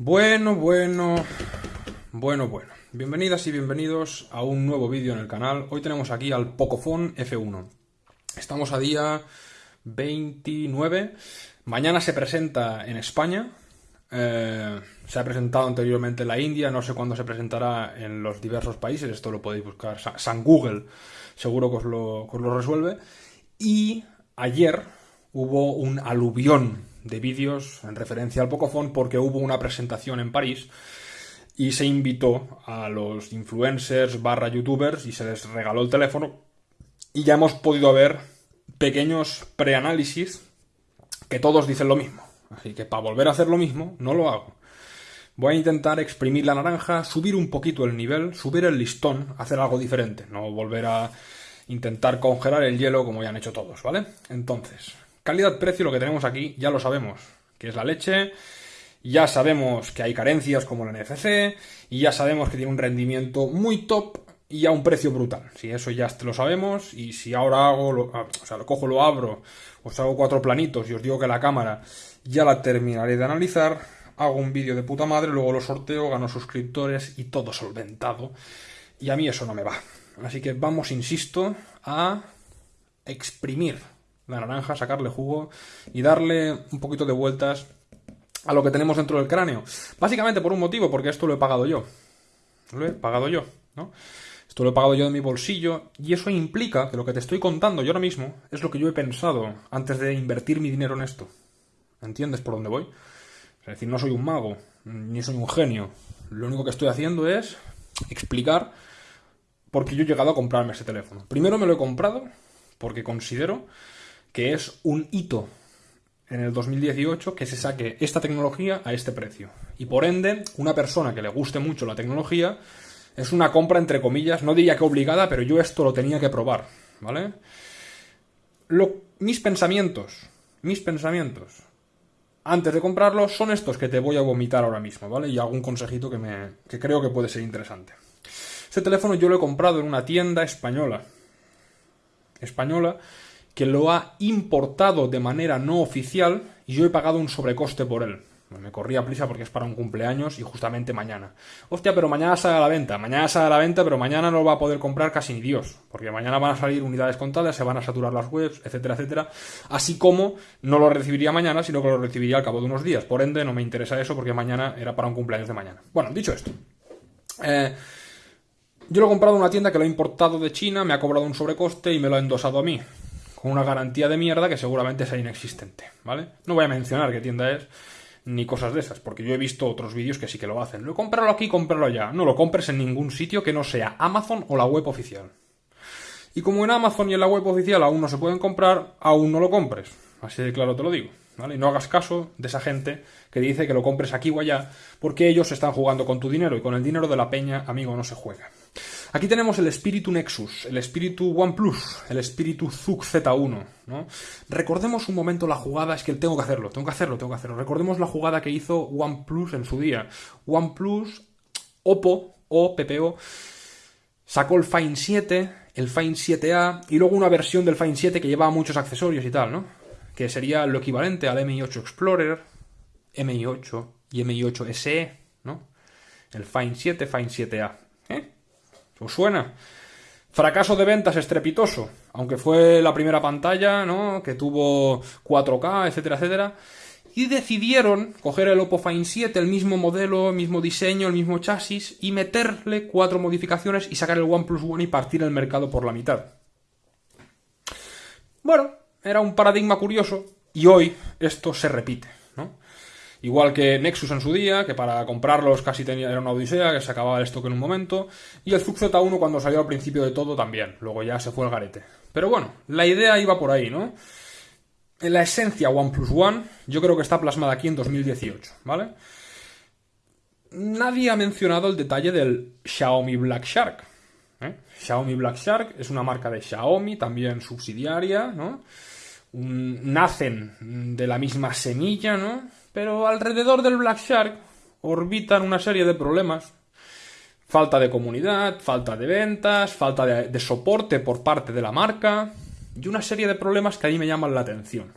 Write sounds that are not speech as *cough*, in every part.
Bueno, bueno, bueno, bueno. Bienvenidas y bienvenidos a un nuevo vídeo en el canal. Hoy tenemos aquí al Pocophone F1. Estamos a día 29. Mañana se presenta en España. Eh, se ha presentado anteriormente en la India. No sé cuándo se presentará en los diversos países. Esto lo podéis buscar. San Google seguro que os lo, que os lo resuelve. Y ayer hubo un aluvión de vídeos en referencia al Pocophone porque hubo una presentación en París y se invitó a los influencers barra youtubers y se les regaló el teléfono y ya hemos podido ver pequeños preanálisis que todos dicen lo mismo. Así que para volver a hacer lo mismo, no lo hago. Voy a intentar exprimir la naranja, subir un poquito el nivel, subir el listón, hacer algo diferente, no volver a intentar congelar el hielo como ya han hecho todos, ¿vale? Entonces, calidad-precio, lo que tenemos aquí, ya lo sabemos, que es la leche, ya sabemos que hay carencias como la NFC, y ya sabemos que tiene un rendimiento muy top y a un precio brutal. Si eso ya lo sabemos, y si ahora hago, lo, ah, o sea, lo cojo, lo abro, os hago cuatro planitos y os digo que la cámara ya la terminaré de analizar, hago un vídeo de puta madre, luego lo sorteo, gano suscriptores y todo solventado. Y a mí eso no me va. Así que vamos, insisto, a exprimir la naranja, sacarle jugo y darle un poquito de vueltas a lo que tenemos dentro del cráneo. Básicamente por un motivo, porque esto lo he pagado yo. Lo he pagado yo, ¿no? Esto lo he pagado yo de mi bolsillo y eso implica que lo que te estoy contando yo ahora mismo es lo que yo he pensado antes de invertir mi dinero en esto. ¿Entiendes por dónde voy? Es decir, no soy un mago, ni soy un genio. Lo único que estoy haciendo es explicar por qué yo he llegado a comprarme ese teléfono. Primero me lo he comprado porque considero que es un hito en el 2018 que se saque esta tecnología a este precio. Y por ende, una persona que le guste mucho la tecnología es una compra entre comillas, no diría que obligada, pero yo esto lo tenía que probar, ¿vale? mis pensamientos, mis pensamientos antes de comprarlo son estos que te voy a vomitar ahora mismo, ¿vale? Y algún consejito que, me, que creo que puede ser interesante. Este teléfono yo lo he comprado en una tienda española. Española que lo ha importado de manera no oficial y yo he pagado un sobrecoste por él. Me corría prisa porque es para un cumpleaños y justamente mañana. Hostia, pero mañana sale a la venta. Mañana sale a la venta, pero mañana no lo va a poder comprar casi ni Dios. Porque mañana van a salir unidades contadas, se van a saturar las webs, etcétera, etcétera. Así como no lo recibiría mañana, sino que lo recibiría al cabo de unos días. Por ende, no me interesa eso porque mañana era para un cumpleaños de mañana. Bueno, dicho esto. Eh, yo lo he comprado en una tienda que lo ha importado de China, me ha cobrado un sobrecoste y me lo ha endosado a mí. Con una garantía de mierda que seguramente sea inexistente, ¿vale? No voy a mencionar qué tienda es ni cosas de esas, porque yo he visto otros vídeos que sí que lo hacen. Lo comprarlo aquí, comprarlo allá. No lo compres en ningún sitio que no sea Amazon o la web oficial. Y como en Amazon y en la web oficial aún no se pueden comprar, aún no lo compres. Así de claro te lo digo. ¿vale? Y no hagas caso de esa gente que dice que lo compres aquí o allá, porque ellos están jugando con tu dinero y con el dinero de la peña, amigo, no se juega. Aquí tenemos el espíritu Nexus, el espíritu OnePlus, el espíritu ZUC Z1. ¿no? Recordemos un momento la jugada, es que tengo que hacerlo, tengo que hacerlo, tengo que hacerlo. Recordemos la jugada que hizo OnePlus en su día. OnePlus, Oppo o sacó el Find 7, el Find 7A y luego una versión del Find 7 que llevaba muchos accesorios y tal, ¿no? Que sería lo equivalente al MI8 Explorer, MI8 y MI8 SE, ¿no? El Find 7, Find 7A. ¿Os suena? Fracaso de ventas estrepitoso, aunque fue la primera pantalla, ¿no? Que tuvo 4K, etcétera, etcétera. Y decidieron coger el Oppo Find 7, el mismo modelo, el mismo diseño, el mismo chasis, y meterle cuatro modificaciones y sacar el OnePlus One y partir el mercado por la mitad. Bueno, era un paradigma curioso, y hoy esto se repite. Igual que Nexus en su día, que para comprarlos casi tenía, era una odisea, que se acababa el stock en un momento. Y el Zug Z1 cuando salió al principio de todo también. Luego ya se fue el garete. Pero bueno, la idea iba por ahí, ¿no? En la esencia OnePlus One, yo creo que está plasmada aquí en 2018, ¿vale? Nadie ha mencionado el detalle del Xiaomi Black Shark. ¿eh? Xiaomi Black Shark es una marca de Xiaomi, también subsidiaria, ¿no? nacen de la misma semilla, ¿no? Pero alrededor del Black Shark orbitan una serie de problemas. Falta de comunidad, falta de ventas, falta de, soporte por parte de la marca y una serie de problemas que a mí me llaman la atención.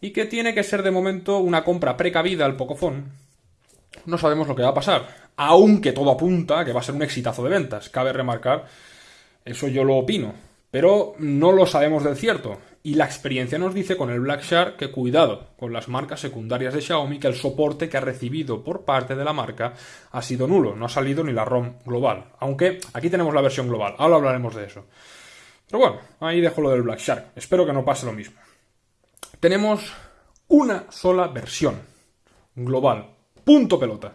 Y que tiene que ser de momento una compra precavida al Pocophone no sabemos lo que va a pasar. Aunque todo apunta que va a ser un exitazo de ventas. Cabe remarcar, eso yo lo opino. Pero no lo sabemos del cierto. Y la experiencia nos dice con el Black Shark que cuidado con las marcas secundarias de Xiaomi, que el soporte que ha recibido por parte de la marca ha sido nulo. No ha salido ni la ROM global. Aunque aquí tenemos la versión global. Ahora hablaremos de eso. Pero bueno, ahí dejo lo del Black Shark. Espero que no pase lo mismo. Tenemos una sola versión global. Punto pelota.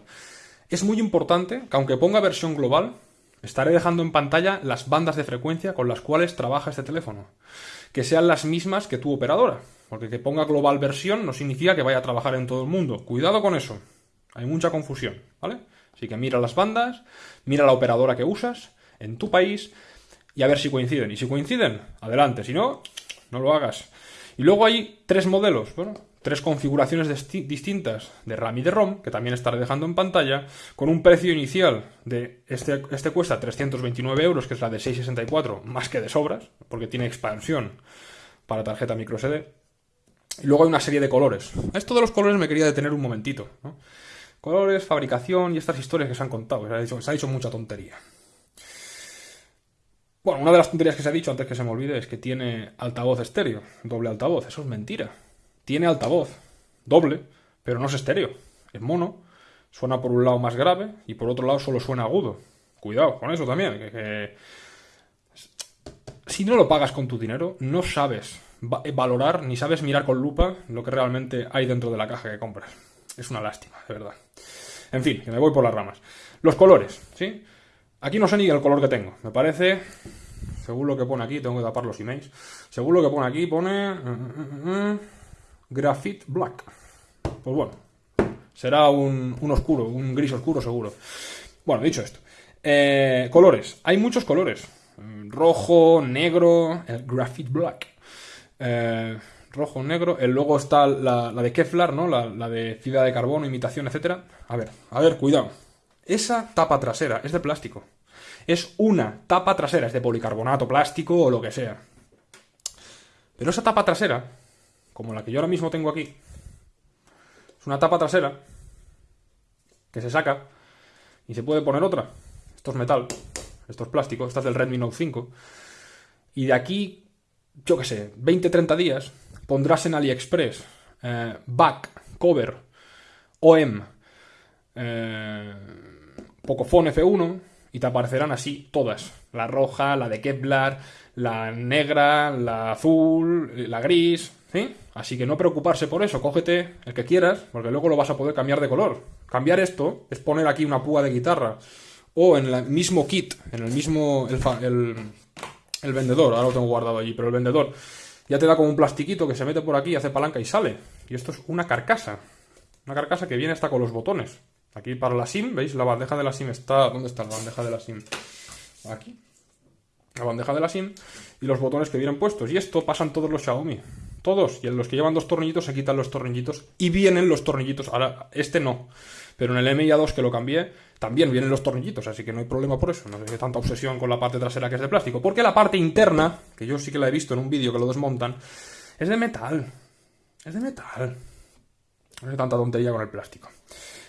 Es muy importante que aunque ponga versión global, estaré dejando en pantalla las bandas de frecuencia con las cuales trabaja este teléfono. Que sean las mismas que tu operadora. Porque que ponga global versión no significa que vaya a trabajar en todo el mundo. Cuidado con eso. Hay mucha confusión, ¿vale? Así que mira las bandas, mira la operadora que usas en tu país y a ver si coinciden. Y si coinciden, adelante. Si no, no lo hagas. Y luego hay tres modelos, bueno, tres configuraciones distintas de RAM y de ROM, que también estaré dejando en pantalla, con un precio inicial de este, este cuesta 329 euros, que es la de 664, más que de sobras, porque tiene expansión para tarjeta microSD. Y luego hay una serie de colores. Esto de los colores me quería detener un momentito. Colores, fabricación y estas historias que se han contado. Se ha se ha dicho mucha tontería. Bueno, una de las tonterías que se ha dicho antes que se me olvide es que tiene altavoz estéreo, doble altavoz. Eso es mentira. Tiene altavoz, doble, pero no es estéreo. Es mono, suena por un lado más grave y por otro lado solo suena agudo. Cuidado con eso también. Que, Si no lo pagas con tu dinero, no sabes valorar ni sabes mirar con lupa lo que realmente hay dentro de la caja que compras. Es una lástima, de verdad. En fin, que me voy por las ramas. Los colores, ¿sí? Aquí no sé ni el color que tengo. Me parece, según lo que pone aquí, tengo que tapar los emails. Según lo que pone aquí, pone uh, uh, uh, Graphite Black. Pues bueno, será un, oscuro, un gris oscuro seguro. Bueno, dicho esto. Eh, colores. Hay muchos colores. Rojo, negro, el Graphite Black. Eh, rojo, negro. El logo está la, de Kevlar, ¿no? La, la, de fibra de carbono, imitación, etcétera. A ver, a ver, cuidado. Esa tapa trasera es de plástico es una tapa trasera, es de policarbonato, plástico o lo que sea. Pero esa tapa trasera, como la que yo ahora mismo tengo aquí, es una tapa trasera que se saca y se puede poner otra. Esto es metal, esto es plástico, esta es del Redmi Note 5. Y de aquí, yo qué sé, 20-30 días, pondrás en AliExpress eh, back, cover, OM, eh, Pocophone F1, y te aparecerán así todas. La roja, la de Kevlar, la negra, la azul, la gris, ¿sí? Así que no preocuparse por eso, cógete el que quieras, porque luego lo vas a poder cambiar de color. Cambiar esto es poner aquí una púa de guitarra o en el mismo kit, en el mismo el, el, vendedor, ahora lo tengo guardado allí, pero el vendedor ya te da como un plastiquito que se mete por aquí, hace palanca y sale. Y esto es una carcasa. Una carcasa que viene hasta con los botones. Aquí para la SIM, ¿veis? La bandeja de la SIM está... ¿Dónde está la bandeja de la SIM? Aquí. La bandeja de la SIM y los botones que vienen puestos. Y esto pasan todos los Xiaomi. Todos. Y los que llevan dos tornillitos se quitan los tornillitos y vienen los tornillitos. Ahora, este no. Pero en el MIA2 que lo cambié, también vienen los tornillitos, así que no hay problema por eso. No hay tanta obsesión con la parte trasera que es de plástico. Porque la parte interna, que yo sí que la he visto en un vídeo que lo desmontan, es de metal. Es de metal. No hay tanta tontería con el plástico.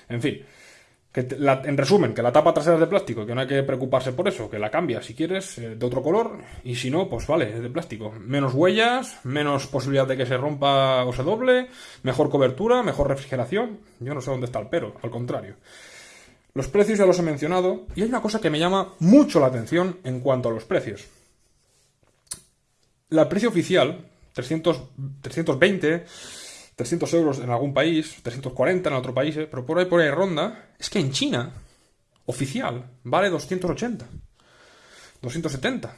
En fin, en resumen, que la tapa trasera es de plástico, que no hay que preocuparse por eso, que la cambia si quieres eh, de otro color y si no, pues vale, es de plástico. Menos huellas, menos posibilidad de que se rompa o se doble, mejor cobertura, mejor refrigeración. Yo no sé dónde está el pero, al contrario. Los precios ya los he mencionado y hay una cosa que me llama mucho la atención en cuanto a los precios. La precio oficial, 300, 320 300 euros en algún país, 340 en otro país, ¿eh? pero por ahí por ahí ronda, es que en China, oficial, vale 280, 270.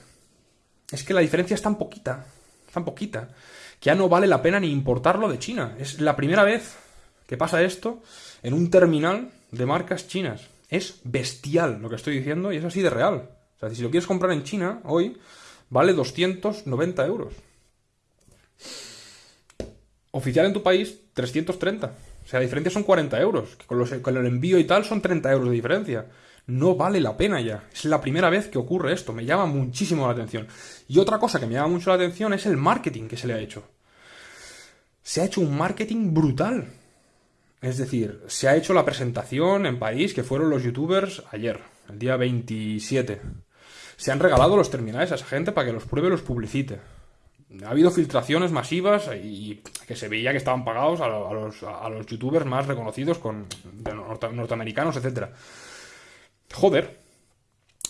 Es que la diferencia es tan poquita, tan poquita, que ya no vale la pena ni importarlo de China. Es la primera vez que pasa esto en un terminal de marcas chinas. Es bestial lo que estoy diciendo y es así de real. O sea, si lo quieres comprar en China hoy, vale 290 euros. Oficial en tu país, 330. O sea, la diferencia son 40 euros. Que con, el envío y tal son 30 euros de diferencia. No vale la pena ya. Es la primera vez que ocurre esto. Me llama muchísimo la atención. Y otra cosa que me llama mucho la atención es el marketing que se le ha hecho. Se ha hecho un marketing brutal. Es decir, se ha hecho la presentación en París, que fueron los youtubers ayer, el día 27. Se han regalado los terminales a esa gente para que los pruebe y los publicite. Ha habido filtraciones masivas y que se veía que estaban pagados a, los, a los, youtubers más reconocidos con, norteamericanos, etc. Joder,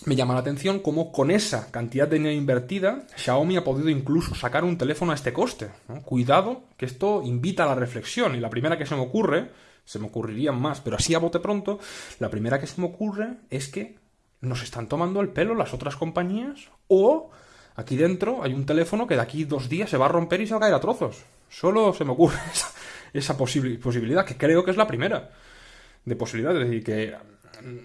me llama la atención cómo con esa cantidad de dinero invertida, Xiaomi ha podido incluso sacar un teléfono a este coste. Cuidado, que esto invita a la reflexión. Y la primera que se me ocurre, se me ocurrirían más, pero así a bote pronto, la primera que se me ocurre es que nos están tomando el pelo las otras compañías o aquí dentro hay un teléfono que de aquí dos días se va a romper y se va a caer a trozos. Solo se me ocurre *laughs* esa, posibilidad, que creo que es la primera de posibilidad. Es decir, que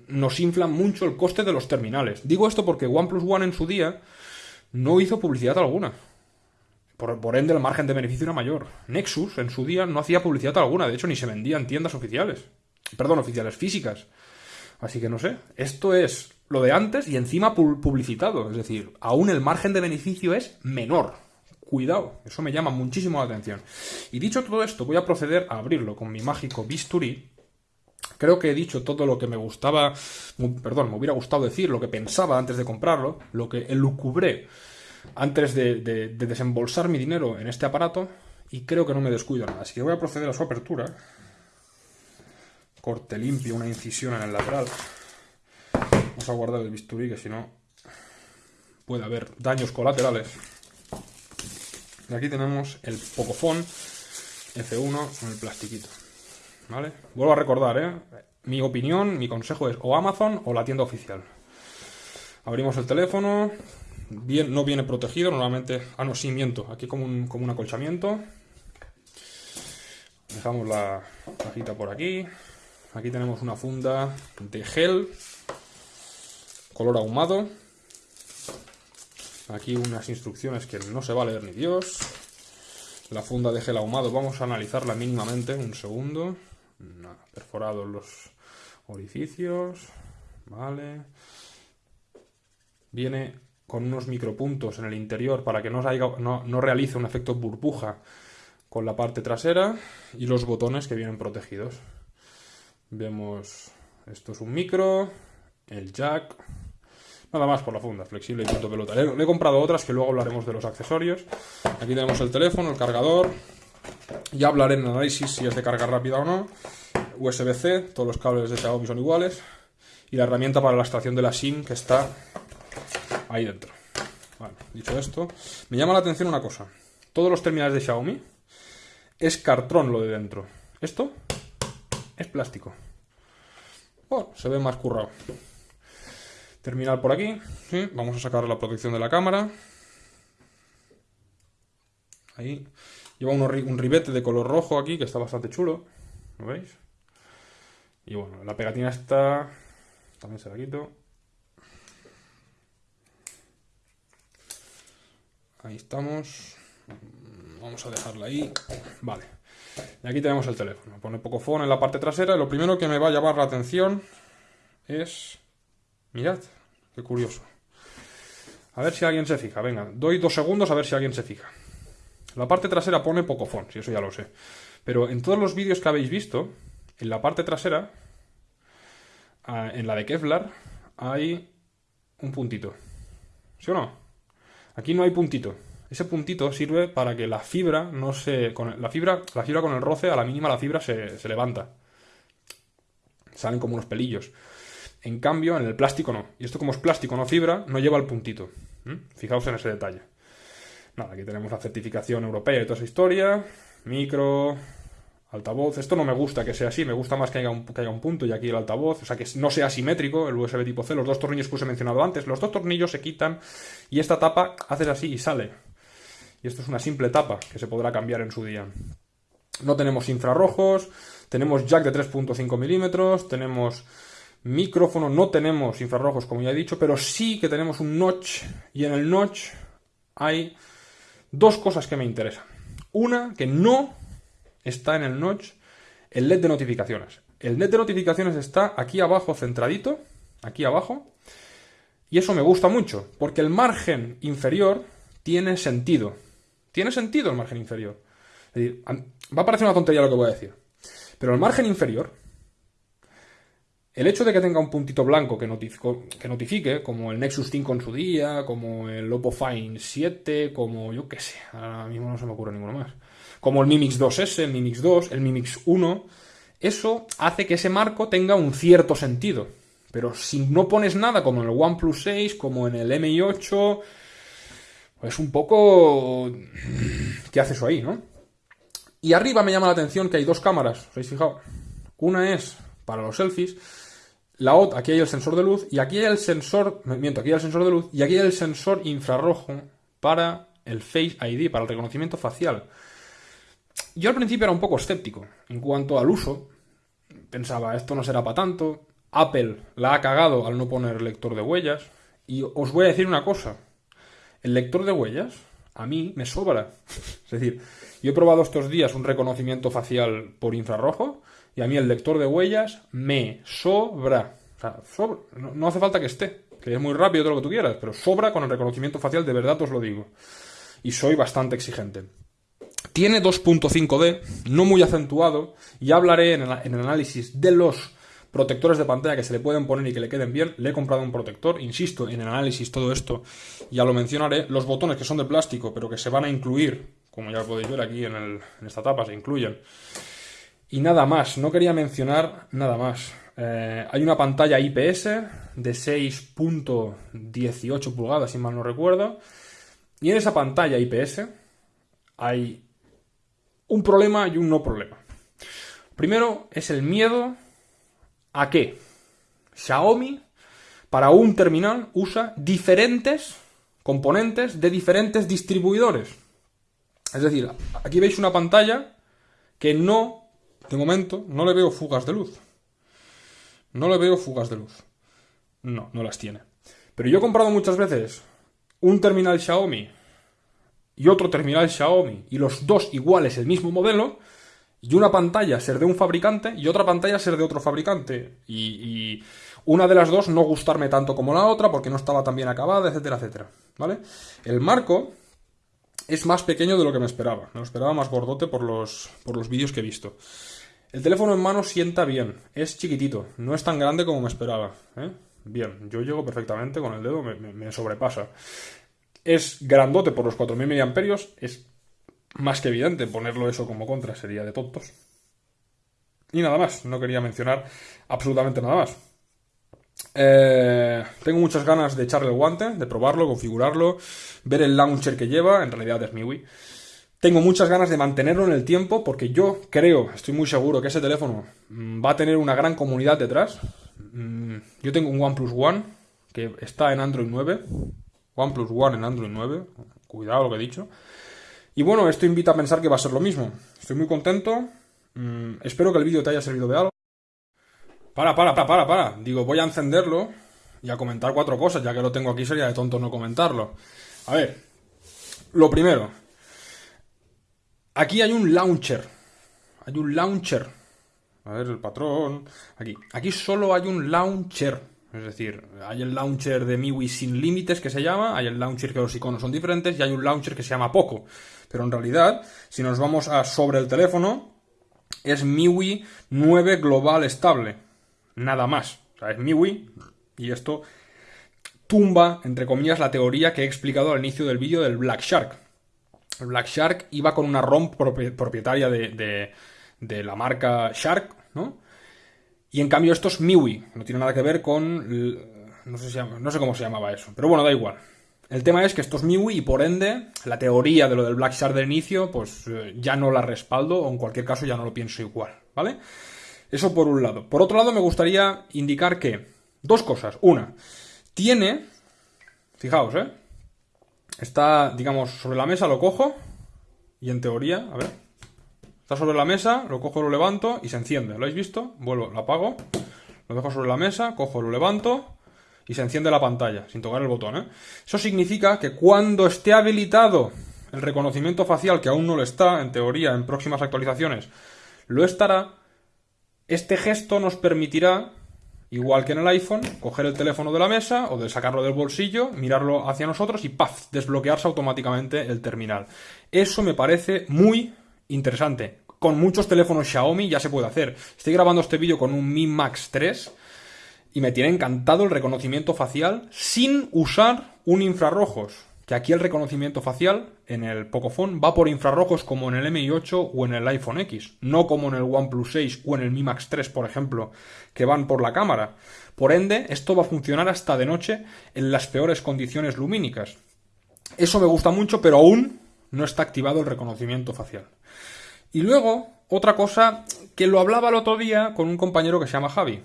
nos inflan mucho el coste de los terminales. Digo esto porque OnePlus One en su día no hizo publicidad alguna. Por, ende, el margen de beneficio era mayor. Nexus en su día no hacía publicidad alguna, de hecho ni se vendía en tiendas oficiales. Perdón, oficiales físicas. Así que no sé, esto es lo de antes y encima publicitado. Es decir, aún el margen de beneficio es menor. Cuidado, eso me llama muchísimo la atención. Y dicho todo esto, voy a proceder a abrirlo con mi mágico bisturí Creo que he dicho todo lo que me gustaba, perdón, me hubiera gustado decir, lo que pensaba antes de comprarlo, lo que elucubré antes de, desembolsar mi dinero en este aparato y creo que no me descuido nada. Así que voy a proceder a su apertura. Corte limpio, una incisión en el lateral. Vamos a guardar el bisturí que si no puede haber daños colaterales. Y aquí tenemos el Pocophone F1 con el plastiquito. ¿Vale? Vuelvo a recordar, ¿eh? Mi opinión, mi consejo es o Amazon o la tienda oficial. Abrimos el teléfono. Bien, no viene protegido, normalmente... Ah, no, sí, miento. Aquí como un, como un acolchamiento. Dejamos la cajita por aquí. Aquí tenemos una funda de gel. Color ahumado. Aquí unas instrucciones que no se va a leer ni Dios. La funda de gel ahumado, vamos a analizarla mínimamente. Un segundo perforados los orificios, vale. Viene con unos micropuntos en el interior para que no, no, realice un efecto burbuja con la parte trasera y los botones que vienen protegidos. Vemos, esto es un micro, el jack, nada más por la funda, flexible y punto pelota. Le, he comprado otras que luego hablaremos de los accesorios. Aquí tenemos el teléfono, el cargador, ya hablaré en análisis si es de carga rápida o no. USB-C, todos los cables de Xiaomi son iguales. Y la herramienta para la extracción de la SIM que está ahí dentro. Dicho esto, me llama la atención una cosa. Todos los terminales de Xiaomi es cartrón lo de dentro. Esto es plástico. Bueno, se ve más currado. Terminal por aquí. Vamos a sacar la protección de la cámara. Ahí. Lleva un ribete de color rojo aquí, que está bastante chulo. ¿Lo veis? Y bueno, la pegatina está... También se la quito. Ahí estamos. Vamos a dejarla ahí. Vale. Y aquí tenemos el teléfono. Pone Pocophone en la parte trasera. lo primero que me va a llamar la atención es... Mirad, qué curioso. A ver si alguien se fija. Venga, doy dos segundos a ver si alguien se fija. La parte trasera pone Pocophone, si eso ya lo sé. Pero en todos los vídeos que habéis visto, en la parte trasera, en la de Kevlar, hay un puntito. ¿Sí o no? Aquí no hay puntito. Ese puntito sirve para que la fibra no se. Con la, fibra, la fibra con el roce, a la mínima la fibra se, levanta. Salen como unos pelillos. En cambio, en el plástico no. Y esto, como es plástico, no fibra, no lleva el puntito. Fijaos en ese detalle. Nada, aquí tenemos la certificación europea y toda esa historia. Micro, altavoz. Esto no me gusta que sea así, me gusta más que haya, un, que haya un punto y aquí el altavoz. O sea, que no sea simétrico el USB tipo C. Los dos tornillos que os he mencionado antes, los dos tornillos se quitan y esta tapa haces así y sale. Y esto es una simple tapa que se podrá cambiar en su día. No tenemos infrarrojos, tenemos jack de 3.5 milímetros, tenemos micrófono, no tenemos infrarrojos como ya he dicho, pero sí que tenemos un notch y en el notch hay dos cosas que me interesan. Una, que no está en el notch el LED de notificaciones. El LED de notificaciones está aquí abajo centradito, aquí abajo, y eso me gusta mucho, porque el margen inferior tiene sentido. Tiene sentido el margen inferior. va a parecer una tontería lo que voy a decir. Pero el margen inferior, el hecho de que tenga un puntito blanco que, que notifique, como el Nexus 5 en su día, como el Oppo Find 7, como yo qué sé, ahora mismo no se me ocurre ninguno más, como el Mi Mix 2S, el Mi Mix 2, el Mi Mix 1, eso hace que ese marco tenga un cierto sentido. Pero si no pones nada como en el OnePlus 6, como en el MI 8, pues un poco... ¿Qué hace eso ahí, no? Y arriba me llama la atención que hay dos cámaras, ¿os habéis fijado? Una es para los selfies, la otra, aquí hay el sensor de luz, y aquí hay el sensor, miento, aquí hay el sensor de luz, y aquí hay el sensor infrarrojo para el Face ID, para el reconocimiento facial. Yo al principio era un poco escéptico en cuanto al uso. Pensaba, esto no será para tanto. Apple la ha cagado al no poner lector de huellas. Y os voy a decir una cosa. El lector de huellas a mí me sobra. *laughs* es decir, yo he probado estos días un reconocimiento facial por infrarrojo y a mí el lector de huellas me sobra. O sea, sobra. No, hace falta que esté, que es muy rápido todo lo que tú quieras, pero sobra con el reconocimiento facial, de verdad os lo digo. Y soy bastante exigente. Tiene 2.5D, no muy acentuado, y hablaré en el, análisis de los protectores de pantalla que se le pueden poner y que le queden bien. Le he comprado un protector, insisto, en el análisis todo esto ya lo mencionaré. Los botones que son de plástico, pero que se van a incluir, como ya podéis ver aquí en, esta tapa, se incluyen. Y nada más, no quería mencionar nada más. Eh, hay una pantalla IPS de 6.18 pulgadas, si mal no recuerdo. Y en esa pantalla IPS hay un problema y un no problema. Primero es el miedo a que Xiaomi para un terminal usa diferentes componentes de diferentes distribuidores. Es decir, aquí veis una pantalla que no, de momento, no le veo fugas de luz. No le veo fugas de luz. No, no las tiene. Pero yo he comprado muchas veces un terminal Xiaomi y otro terminal Xiaomi y los dos iguales, el mismo modelo, y una pantalla ser de un fabricante y otra pantalla ser de otro fabricante. Y, una de las dos no gustarme tanto como la otra porque no estaba tan bien acabada, etcétera, etcétera. ¿Vale? El marco es más pequeño de lo que me esperaba. Me lo esperaba más gordote por los, por los vídeos que he visto. El teléfono en mano sienta bien, es chiquitito, no es tan grande como me esperaba. ¿eh? Bien, yo llego perfectamente con el dedo, me sobrepasa. Es grandote por los 4.000 mAh, es más que evidente ponerlo eso como contra, sería de tontos. Y nada más, no quería mencionar absolutamente nada más. Eh, tengo muchas ganas de echarle el guante, de probarlo, configurarlo, ver el launcher que lleva, en realidad es MIUI. Tengo muchas ganas de mantenerlo en el tiempo porque yo creo, estoy muy seguro que ese teléfono mm, va a tener una gran comunidad detrás. Mm, yo tengo un OnePlus One que está en Android 9, OnePlus One en Android 9, cuidado lo que he dicho. Y bueno, esto invita a pensar que va a ser lo mismo. Estoy muy contento, mm, espero que el vídeo te haya servido de algo. Para, para, para, para, para. Digo, voy a encenderlo y a comentar cuatro cosas, ya que lo tengo aquí sería de tonto no comentarlo. A ver, lo primero. Aquí hay un launcher. Hay un launcher. A ver, el patrón. Aquí. Aquí solo hay un launcher. Es decir, hay el launcher de MIUI sin límites que se llama, hay el launcher que los iconos son diferentes y hay un launcher que se llama Poco. Pero en realidad, si nos vamos a sobre el teléfono, es MIUI 9 global estable. Nada más. O sea, es MIUI y esto tumba, entre comillas, la teoría que he explicado al inicio del vídeo del Black Shark. Black Shark iba con una ROM propietaria de, la marca Shark, ¿no? Y en cambio esto es MIUI, no tiene nada que ver con... No sé, no sé cómo se llamaba eso, pero bueno, da igual. El tema es que esto es MIUI y por ende la teoría de lo del Black Shark del inicio pues eh, ya no la respaldo o en cualquier caso ya no lo pienso igual, ¿vale? Eso por un lado. Por otro lado me gustaría indicar que dos cosas. Una, tiene... Fijaos, ¿eh? Está, digamos, sobre la mesa, lo cojo y en teoría, a ver, sobre la mesa, lo cojo, lo levanto y se enciende. ¿Lo habéis visto? Vuelvo, lo apago, lo dejo sobre la mesa, cojo, lo levanto y se enciende la pantalla, sin tocar el botón. ¿eh? Eso significa que cuando esté habilitado el reconocimiento facial, que aún no lo está, en teoría, en próximas actualizaciones, lo estará, este gesto nos permitirá, igual que en el iPhone, coger el teléfono de la mesa o de sacarlo del bolsillo, mirarlo hacia nosotros y ¡paf! desbloquearse automáticamente el terminal. Eso me parece muy interesante. con muchos teléfonos Xiaomi ya se puede hacer. Estoy grabando este vídeo con un Mi Max 3 y me tiene encantado el reconocimiento facial sin usar un infrarrojos. Que aquí el reconocimiento facial en el Pocophone va por infrarrojos como en el MI8 o en el iPhone X, no como en el OnePlus 6 o en el Mi Max 3, por ejemplo, que van por la cámara. Por ende, esto va a funcionar hasta de noche en las peores condiciones lumínicas. Eso me gusta mucho, pero aún no está activado el reconocimiento facial. Y luego, otra cosa que lo hablaba el otro día con un compañero que se llama Javi.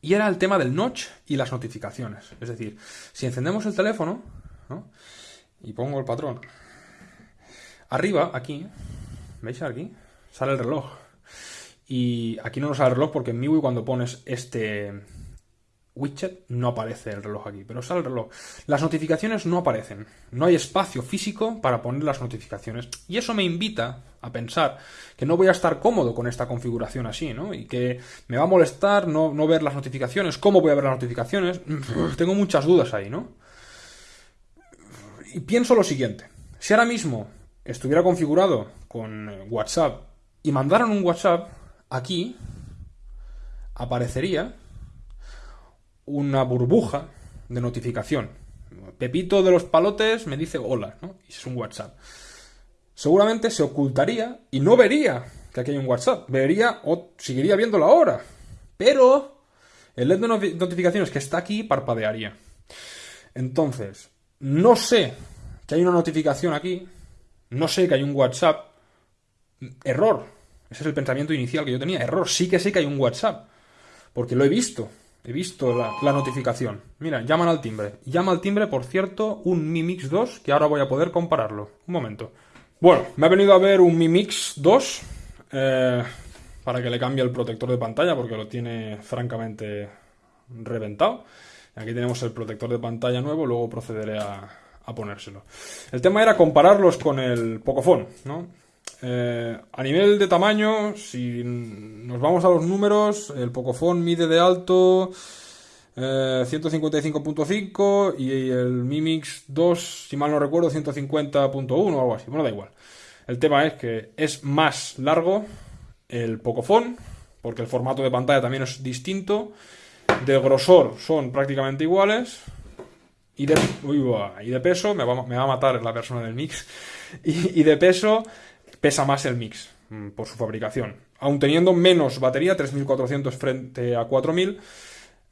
Y era el tema del notch y las notificaciones. Es decir, si encendemos el teléfono y pongo el patrón, arriba, aquí, ¿veis aquí? Sale el reloj. Y aquí no nos sale el reloj porque en MIUI cuando pones este, widget no aparece el reloj aquí, pero sale el reloj. Las notificaciones no aparecen, no hay espacio físico para poner las notificaciones. Y eso me invita a pensar que no voy a estar cómodo con esta configuración así, ¿no? Y que me va a molestar no, no ver las notificaciones. ¿Cómo voy a ver las notificaciones? *laughs* Tengo muchas dudas ahí, ¿no? Y pienso lo siguiente. Si ahora mismo estuviera configurado con WhatsApp y mandaran un WhatsApp, aquí aparecería una burbuja de notificación. Pepito de los palotes me dice hola, ¿no? Y es un WhatsApp. Seguramente se ocultaría y no vería que aquí hay un WhatsApp. Vería o seguiría viendo la hora. Pero el LED de notificaciones que está aquí parpadearía. Entonces, no sé que hay una notificación aquí. No sé que hay un WhatsApp. Error. Ese es el pensamiento inicial que yo tenía. Error. Sí que sé que hay un WhatsApp. Porque lo he visto. He visto la, notificación. Mira, llaman al timbre. Llama al timbre, por cierto, un Mi Mix 2, que ahora voy a poder compararlo. Un momento. Bueno, me ha venido a ver un Mi Mix 2 eh, para que le cambie el protector de pantalla, porque lo tiene francamente reventado. Aquí tenemos el protector de pantalla nuevo, luego procederé a, ponérselo. El tema era compararlos con el Pocophone, ¿no? Eh, a nivel de tamaño, si nos vamos a los números, el Pocophone mide de alto 155.5 eh, y el Mi Mix 2, si mal no recuerdo, 150.1 o algo así. Bueno, da igual. El tema es que es más largo el Pocophone, porque el formato de pantalla también es distinto. De grosor son prácticamente iguales. Y de, y de peso, me va, me va, a matar la persona del mix. *laughs* Y, de peso pesa más el mix mm, por su fabricación. Aun teniendo menos batería, 3400 frente a 4000,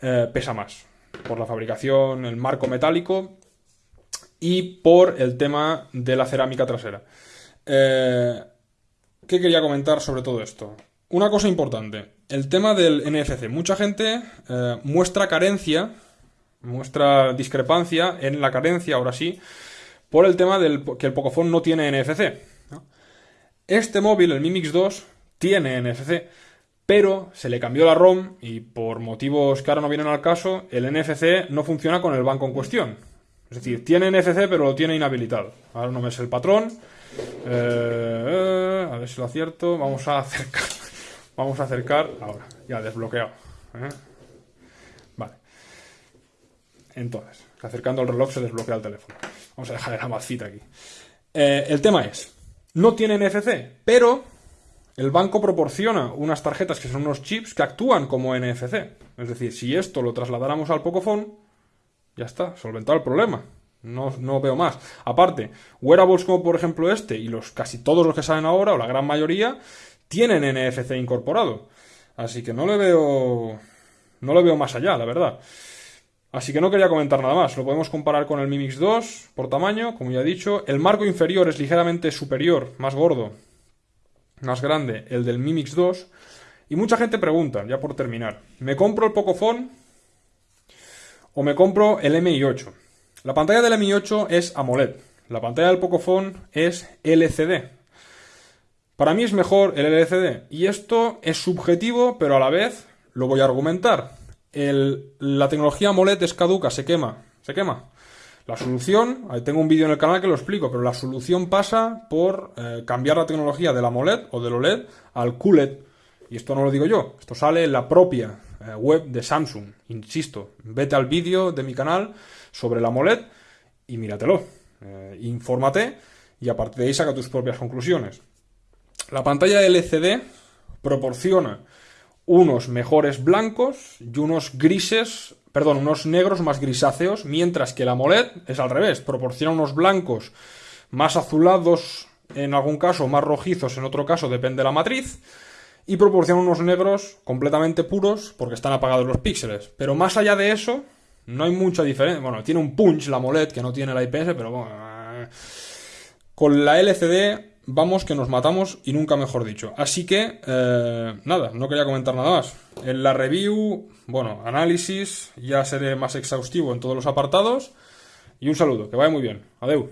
eh, pesa más por la fabricación, el marco metálico y por el tema de la cerámica trasera. Eh, ¿Qué quería comentar sobre todo esto? Una cosa importante, el tema del NFC. Mucha gente eh, muestra carencia, muestra discrepancia en la carencia, ahora sí, por el tema del que el Pocophone no tiene NFC. Este móvil, el Mi Mix 2, tiene NFC, pero se le cambió la ROM y por motivos que ahora no vienen al caso, el NFC no funciona con el banco en cuestión. Es decir, tiene NFC pero lo tiene inhabilitado. Ahora no me sé el patrón. Eh, a ver si lo acierto. Vamos a acercar. Vamos a acercar. Ahora, ya desbloqueado. ¿eh? Vale. Entonces, acercando el reloj se desbloquea el teléfono. Vamos a dejar la macita aquí. Eh, el tema es, no tiene NFC, pero el banco proporciona unas tarjetas que son unos chips que actúan como NFC. Es decir, si esto lo trasladáramos al Pocophone, ya está, solventado el problema. No, no, veo más. Aparte, wearables como por ejemplo este y los casi todos los que salen ahora, o la gran mayoría, tienen NFC incorporado. Así que no le veo. No le veo más allá, la verdad. Así que no quería comentar nada más. Lo podemos comparar con el Mi Mix 2 por tamaño, como ya he dicho. El marco inferior es ligeramente superior, más gordo, más grande, el del Mi Mix 2. Y mucha gente pregunta, ya por terminar, ¿me compro el Pocophone o me compro el MI8? La pantalla del MI8 es AMOLED. La pantalla del Pocophone es LCD. Para mí es mejor el LCD. Y esto es subjetivo, pero a la vez lo voy a argumentar la tecnología AMOLED es caduca, se quema, se quema. La solución, tengo un vídeo en el canal que lo explico, pero la solución pasa por eh, cambiar la tecnología del AMOLED o del OLED al QLED. Y esto no lo digo yo, esto sale en la propia eh, web de Samsung. Insisto, vete al vídeo de mi canal sobre el AMOLED y míratelo. Eh, infórmate y a partir de ahí saca tus propias conclusiones. La pantalla LCD proporciona unos mejores blancos y unos grises, perdón, unos negros más grisáceos, mientras que la AMOLED es al revés, proporciona unos blancos más azulados, en algún caso más rojizos, en otro caso depende de la matriz, y proporciona unos negros completamente puros porque están apagados los píxeles. Pero más allá de eso, no hay mucha diferencia. Bueno, tiene un punch la AMOLED que no tiene la IPS, pero bueno. Eh, con la LCD vamos que nos matamos y nunca mejor dicho. Así que, eh, nada, no quería comentar nada más. En la review, bueno, análisis, ya seré más exhaustivo en todos los apartados. Y un saludo, que vaya muy bien. Adeu.